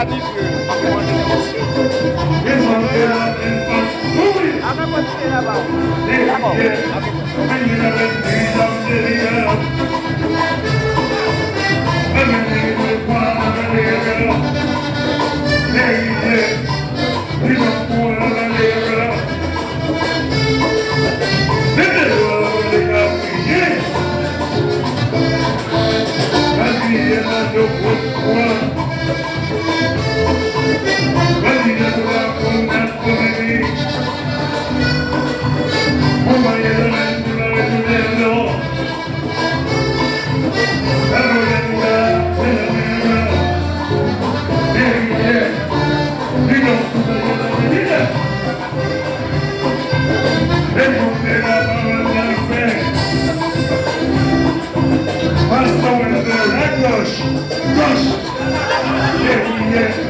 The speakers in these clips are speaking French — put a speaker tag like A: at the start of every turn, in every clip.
A: pas dit que Les soldats en passe mourir. On va continuer là-bas. D'accord. Дождь! Дождь! Верхний, верхний!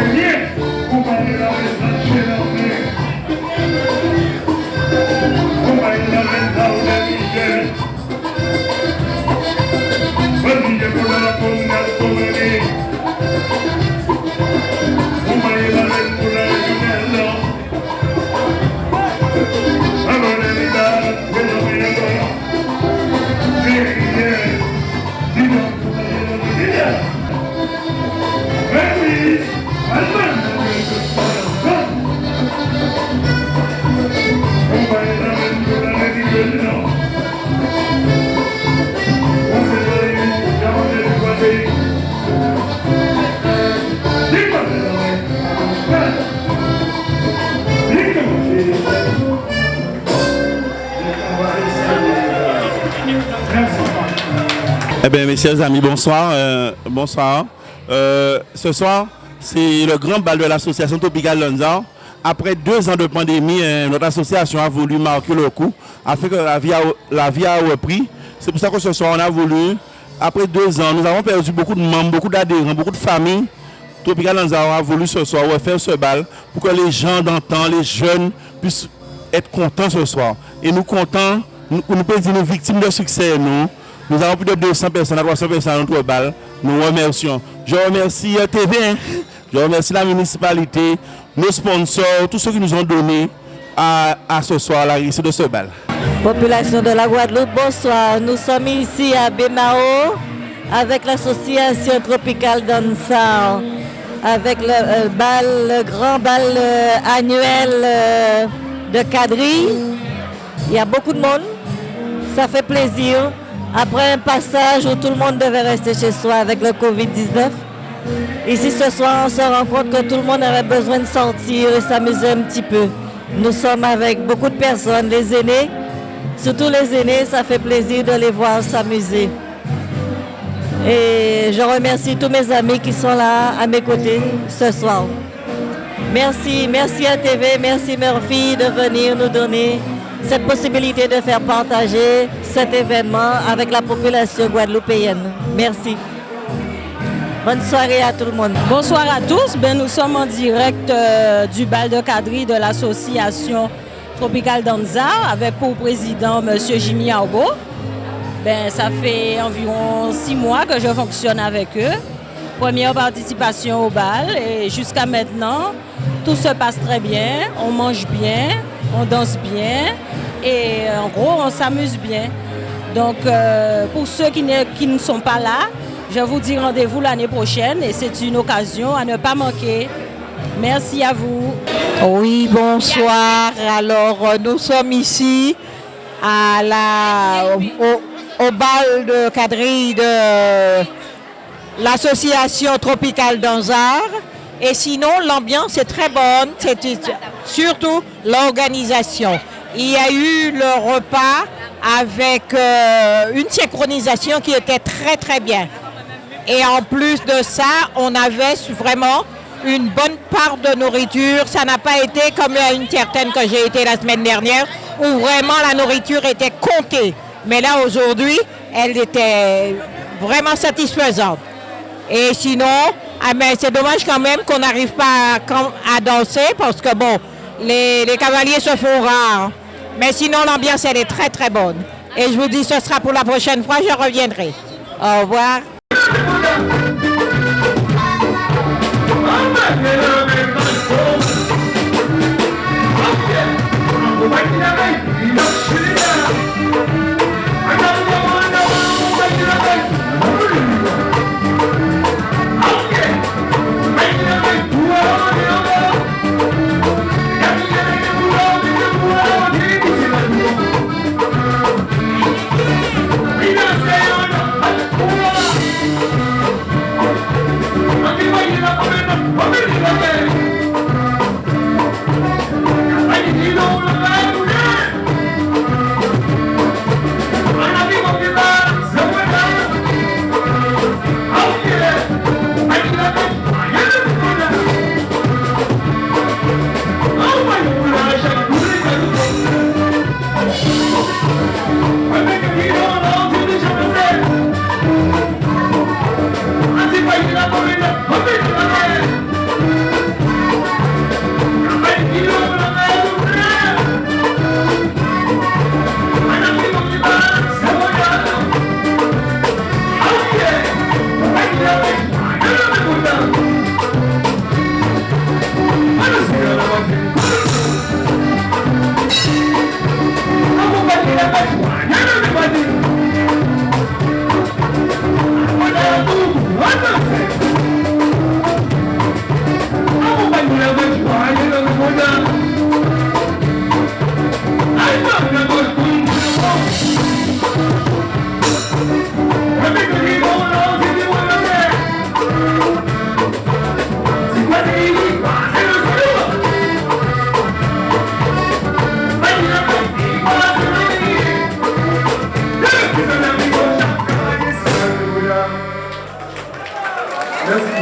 A: Amém.
B: Eh bien, mes chers amis, bonsoir. euh, bonsoir. Euh, ce soir, c'est le grand bal de l'association Tropical Lanza. Après deux ans de pandémie, euh, notre association a voulu marquer le coup afin que la vie a, la vie a repris. C'est pour ça que ce soir, on a voulu, après deux ans, nous avons perdu beaucoup de membres, beaucoup d'adhérents, beaucoup de familles. Tropical Lanza a voulu ce soir refaire ce bal pour que les gens d'antan, les jeunes, puissent être contents ce soir. Et nous contents, nous, nous pouvons dire nous victimes de succès, nous. Nous avons plus de 200 personnes à 300 personnes à notre bal. Nous remercions. Je remercie TV, hein. je remercie la municipalité, nos sponsors, tous ceux qui nous ont donné à, ce soir la réussite de ce bal.
C: Population de la Guadeloupe, bonsoir. Nous sommes ici à Bémao avec l'association Tropical Dansar, avec le, euh, bal, le grand bal euh, annuel euh, de Cadry. Il y a beaucoup de monde, ça fait plaisir. Après un passage où tout le monde devait rester chez soi avec le Covid-19, ici ce soir on se rend compte que tout le monde avait besoin de sortir et s'amuser un petit peu. Nous sommes avec beaucoup de personnes, les aînés. Surtout les aînés, ça fait plaisir de les voir s'amuser. Et je remercie tous mes amis qui sont là à mes côtés ce soir. Merci, merci à TV, merci Murphy de venir nous donner cette possibilité de faire partager cet événement avec la population guadeloupéenne. Merci. Bonne soirée à tout le monde.
D: Bonsoir à tous. Ben, nous sommes en direct euh, du bal de quadrille de l'association Tropical Danza avec pour président M. Jimmy Arbo. Ben, ça fait environ six mois que je fonctionne avec eux. Première participation au bal et jusqu'à maintenant, tout se passe très bien. On mange bien, on danse bien et en gros, on s'amuse bien. Donc, euh, pour ceux qui ne, qui ne sont pas là, je vous dis rendez-vous l'année prochaine et c'est une occasion à ne pas manquer. Merci à vous.
E: Oui, bonsoir. Alors, euh, nous sommes ici à la, au, bal de quadrille de l'association Tropicale Danzar. Et sinon, l'ambiance est très bonne, c'est surtout l'organisation. Il y a eu le repas avec euh, une synchronisation qui était très très bien. Et en plus de ça, on avait vraiment une bonne part de nourriture. Ça n'a pas été comme une certaine que j'ai été la semaine dernière, où vraiment la nourriture était comptée. Mais là, aujourd'hui, elle était vraiment satisfaisante. Et sinon, ah c'est dommage quand même qu'on n'arrive pas à, à, danser parce que bon, les, les, cavaliers se font rares. Mais sinon, l'ambiance, elle est très très bonne. Et je vous dis, ce sera pour la prochaine fois, je reviendrai. Au revoir.